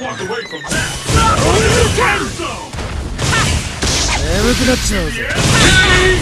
walk away from that. 眠くなっちまうぜ Oh!